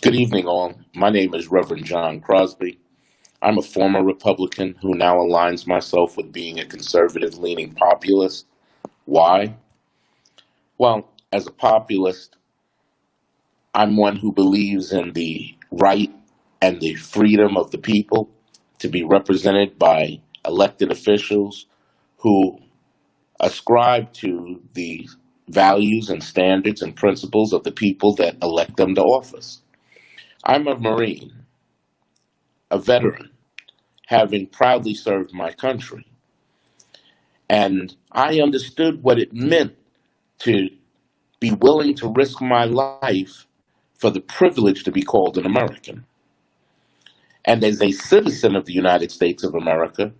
Good evening, all. My name is Reverend John Crosby. I'm a former Republican who now aligns myself with being a conservative leaning populist. Why? Well, as a populist, I'm one who believes in the right and the freedom of the people to be represented by elected officials who ascribe to the values and standards and principles of the people that elect them to office. I'm a Marine, a veteran, having proudly served my country. And I understood what it meant to be willing to risk my life for the privilege to be called an American. And as a citizen of the United States of America,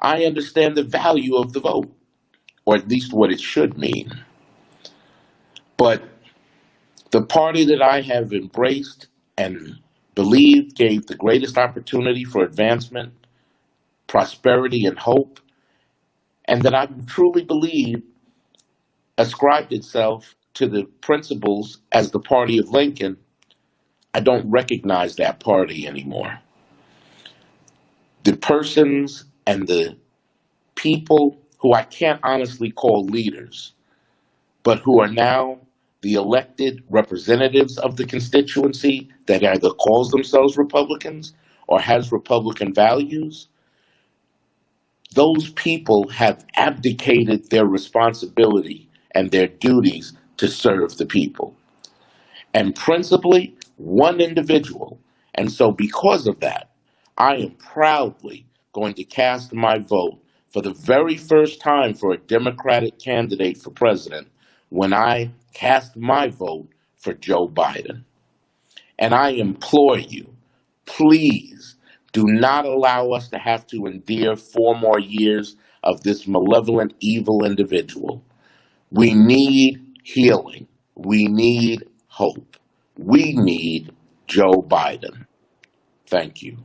I understand the value of the vote, or at least what it should mean. But the party that I have embraced and believed gave the greatest opportunity for advancement, prosperity, and hope, and that I truly believe ascribed itself to the principles as the party of Lincoln, I don't recognize that party anymore. The persons and the people who I can't honestly call leaders, but who are now the elected representatives of the constituency that either calls themselves Republicans or has Republican values, those people have abdicated their responsibility and their duties to serve the people. And principally, one individual. And so, because of that, I am proudly going to cast my vote for the very first time for a Democratic candidate for president when I cast my vote for Joe Biden. And I implore you, please do not allow us to have to endure four more years of this malevolent, evil individual. We need healing. We need hope. We need Joe Biden. Thank you.